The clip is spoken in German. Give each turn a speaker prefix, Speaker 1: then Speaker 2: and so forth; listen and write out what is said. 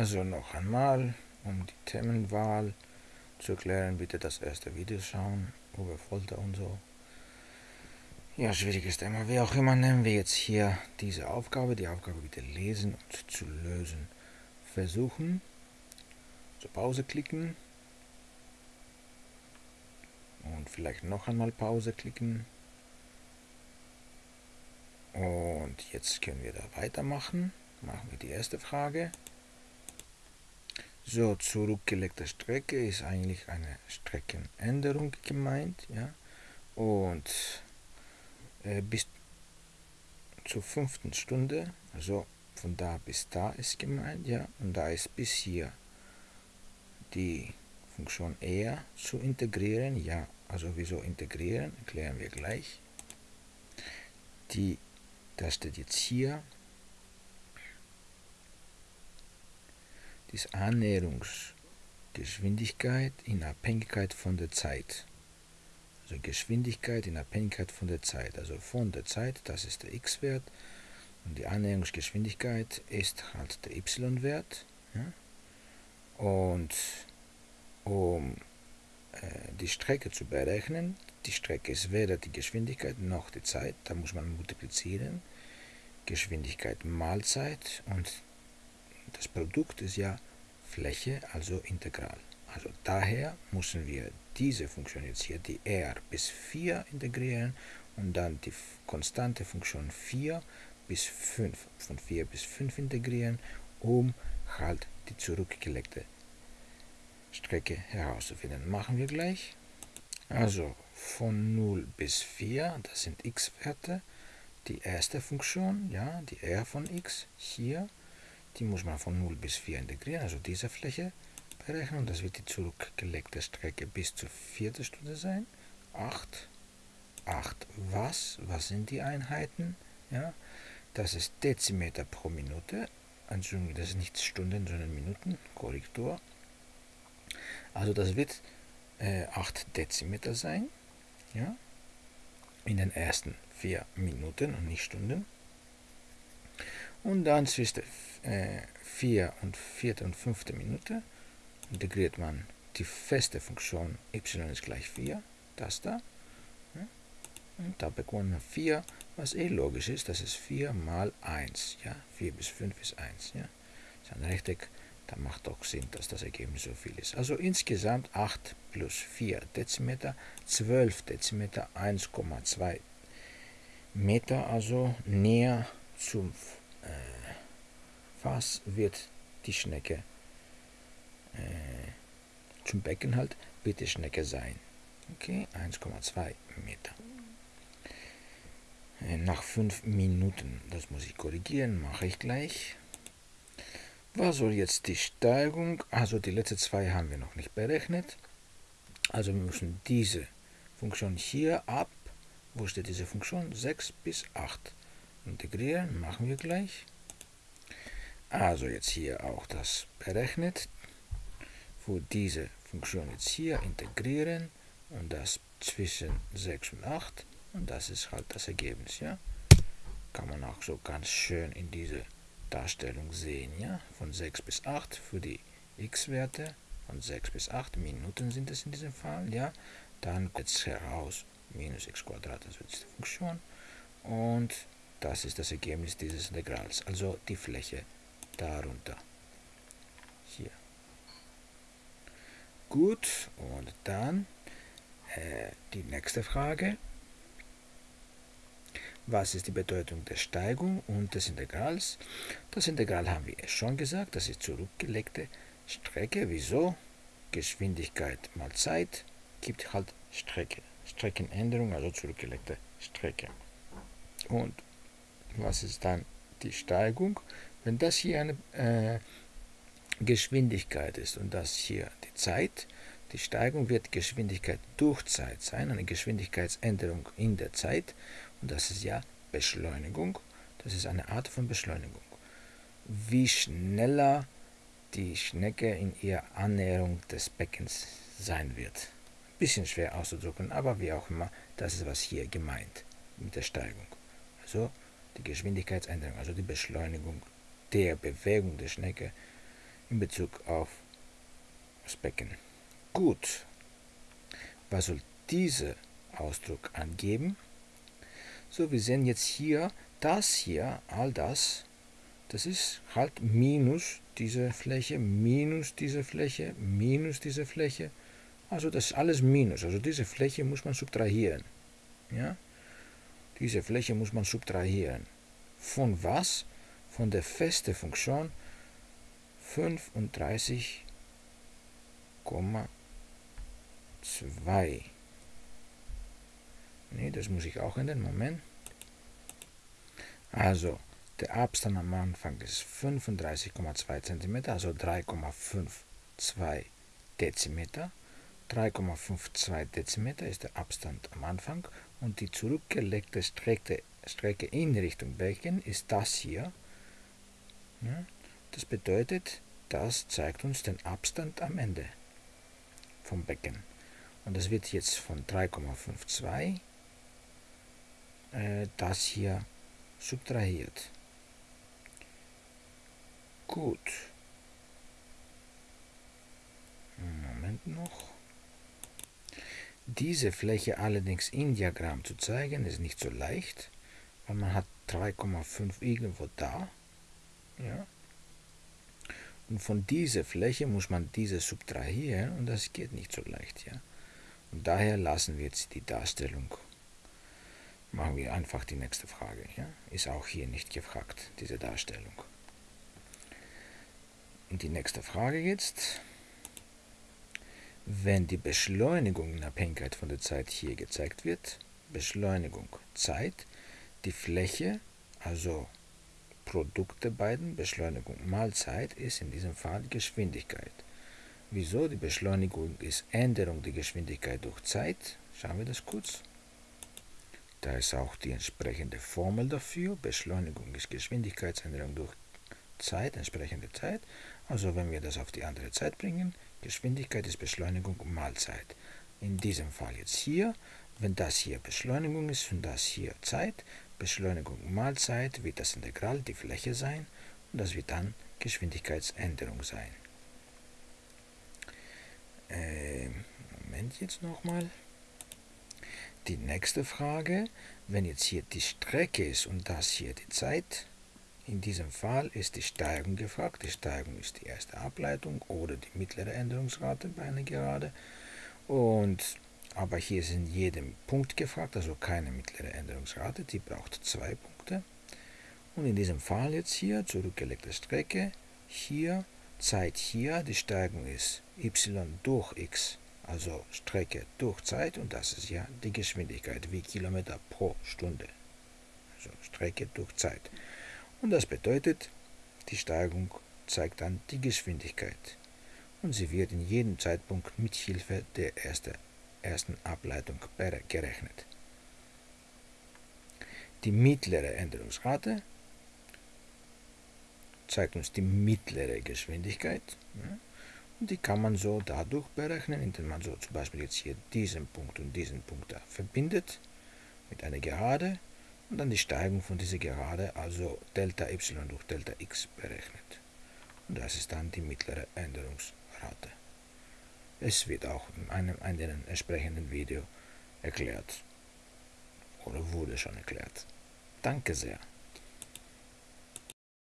Speaker 1: Also noch einmal, um die Themenwahl zu erklären, bitte das erste Video schauen über Folter und so. Ja, schwieriges Thema. Wie auch immer nehmen wir jetzt hier diese Aufgabe, die Aufgabe bitte lesen und zu lösen. Versuchen, zur Pause klicken und vielleicht noch einmal Pause klicken. Und jetzt können wir da weitermachen. Machen wir die erste Frage. So, zurückgelegte Strecke ist eigentlich eine Streckenänderung gemeint. Ja? Und äh, bis zur fünften Stunde, also von da bis da ist gemeint, ja, und da ist bis hier die Funktion eher zu integrieren, ja, also wieso integrieren, erklären wir gleich. Die, das steht jetzt hier, die Annäherungsgeschwindigkeit in Abhängigkeit von der Zeit. Also Geschwindigkeit in Abhängigkeit von der Zeit. Also von der Zeit, das ist der x-Wert. Und die Annäherungsgeschwindigkeit ist halt der y-Wert. Ja? Und um äh, die Strecke zu berechnen, die Strecke ist weder die Geschwindigkeit noch die Zeit, da muss man multiplizieren. Geschwindigkeit mal Zeit und das Produkt ist ja Fläche, also integral. Also daher müssen wir diese Funktion jetzt hier, die r bis 4 integrieren und dann die konstante Funktion 4 bis 5, von 4 bis 5 integrieren, um halt die zurückgelegte Strecke herauszufinden. Machen wir gleich. Also von 0 bis 4, das sind x-Werte. Die erste Funktion, ja, die r von x, hier, die muss man von 0 bis 4 integrieren, also diese Fläche berechnen. Das wird die zurückgelegte Strecke bis zur vierten Stunde sein. 8. 8 was? Was sind die Einheiten? Ja, das ist Dezimeter pro Minute. Entschuldigung, das ist nicht Stunden, sondern Minuten. Korrektur. Also das wird äh, 8 Dezimeter sein. Ja, in den ersten 4 Minuten und nicht Stunden. Und dann zwischen äh, 4 und 4. und 5. Minute integriert man die feste Funktion y ist gleich 4, das da. Und da bekommt man 4, was eh logisch ist, das ist 4 mal 1. Ja? 4 bis 5 ist 1. Ja? Das ist ein Rechteck, da macht doch Sinn, dass das Ergebnis so viel ist. Also insgesamt 8 plus 4 Dezimeter, 12 Dezimeter, 1,2 Meter, also näher zum Fass wird die Schnecke äh, zum Becken halt, wird die Schnecke sein. Okay, 1,2 Meter. Äh, nach 5 Minuten, das muss ich korrigieren, mache ich gleich. Was soll jetzt die Steigung? Also die letzten zwei haben wir noch nicht berechnet. Also wir müssen diese Funktion hier ab, wo steht diese Funktion? 6 bis 8 integrieren, machen wir gleich. Also jetzt hier auch das berechnet für diese Funktion jetzt hier integrieren und das zwischen 6 und 8 und das ist halt das Ergebnis, ja. Kann man auch so ganz schön in diese Darstellung sehen, ja. Von 6 bis 8 für die x-Werte, von 6 bis 8 Minuten sind es in diesem Fall, ja. Dann kommt es heraus, minus x Quadrat, das wird die Funktion und das ist das Ergebnis dieses Integrals, also die Fläche darunter. Hier. Gut, und dann äh, die nächste Frage. Was ist die Bedeutung der Steigung und des Integrals? Das Integral haben wir schon gesagt, das ist zurückgelegte Strecke. Wieso? Geschwindigkeit mal Zeit gibt halt Strecke. Streckenänderung, also zurückgelegte Strecke. Und was ist dann die Steigung? Wenn das hier eine äh, Geschwindigkeit ist und das hier die Zeit. Die Steigung wird Geschwindigkeit durch Zeit sein, eine Geschwindigkeitsänderung in der Zeit. Und das ist ja Beschleunigung. Das ist eine Art von Beschleunigung. Wie schneller die Schnecke in ihrer Annäherung des Beckens sein wird. Bisschen schwer auszudrücken, aber wie auch immer, das ist was hier gemeint mit der Steigung. Also die Geschwindigkeitsänderung, also die Beschleunigung der Bewegung der Schnecke in Bezug auf das Becken. Gut. Was soll dieser Ausdruck angeben? So, wir sehen jetzt hier, das hier, all das, das ist halt minus diese Fläche, minus diese Fläche, minus diese Fläche. Also das ist alles minus. Also diese Fläche muss man subtrahieren. Ja? Diese Fläche muss man subtrahieren. Von was? Von der festen Funktion 35,2. Nee, das muss ich auch ändern. Moment. Also, der Abstand am Anfang ist 35,2 cm, also 3,52 Dezimeter. 3,52 Dezimeter ist der Abstand am Anfang und die zurückgelegte Strecke, Strecke in Richtung Becken ist das hier. Das bedeutet, das zeigt uns den Abstand am Ende vom Becken. Und das wird jetzt von 3,52 äh, das hier subtrahiert. Gut. Moment noch. Diese Fläche allerdings in Diagramm zu zeigen, ist nicht so leicht, weil man hat 3,5 irgendwo da. Ja. Und von dieser Fläche muss man diese subtrahieren und das geht nicht so leicht. Ja. Und daher lassen wir jetzt die Darstellung. Machen wir einfach die nächste Frage. Ja. Ist auch hier nicht gefragt, diese Darstellung. Und die nächste Frage jetzt. Wenn die Beschleunigung in Abhängigkeit von der Zeit hier gezeigt wird, Beschleunigung Zeit, die Fläche, also Produkt der beiden, Beschleunigung mal Zeit, ist in diesem Fall Geschwindigkeit. Wieso? Die Beschleunigung ist Änderung der Geschwindigkeit durch Zeit. Schauen wir das kurz. Da ist auch die entsprechende Formel dafür. Beschleunigung ist Geschwindigkeitsänderung durch Zeit, entsprechende Zeit. Also wenn wir das auf die andere Zeit bringen, Geschwindigkeit ist Beschleunigung mal Zeit. In diesem Fall jetzt hier, wenn das hier Beschleunigung ist und das hier Zeit, Beschleunigung mal Zeit wird das Integral die Fläche sein und das wird dann Geschwindigkeitsänderung sein. Äh, Moment jetzt nochmal. Die nächste Frage, wenn jetzt hier die Strecke ist und das hier die Zeit, in diesem Fall ist die Steigung gefragt. Die Steigung ist die erste Ableitung oder die mittlere Änderungsrate bei einer Gerade. Und, aber hier in jedem Punkt gefragt, also keine mittlere Änderungsrate, die braucht zwei Punkte. Und in diesem Fall jetzt hier, zurückgelegte Strecke, hier, Zeit hier, die Steigung ist y durch x, also Strecke durch Zeit und das ist ja die Geschwindigkeit wie Kilometer pro Stunde. Also Strecke durch Zeit. Und das bedeutet, die Steigung zeigt dann die Geschwindigkeit. Und sie wird in jedem Zeitpunkt mit Hilfe der erste, ersten Ableitung gerechnet. Die mittlere Änderungsrate zeigt uns die mittlere Geschwindigkeit. Und die kann man so dadurch berechnen, indem man so zum Beispiel jetzt hier diesen Punkt und diesen Punkt da verbindet mit einer Gerade und dann die Steigung von dieser Gerade, also Delta y durch Delta x berechnet. Und das ist dann die mittlere Änderungsrate. Es wird auch in einem anderen entsprechenden Video erklärt oder wurde schon erklärt. Danke sehr.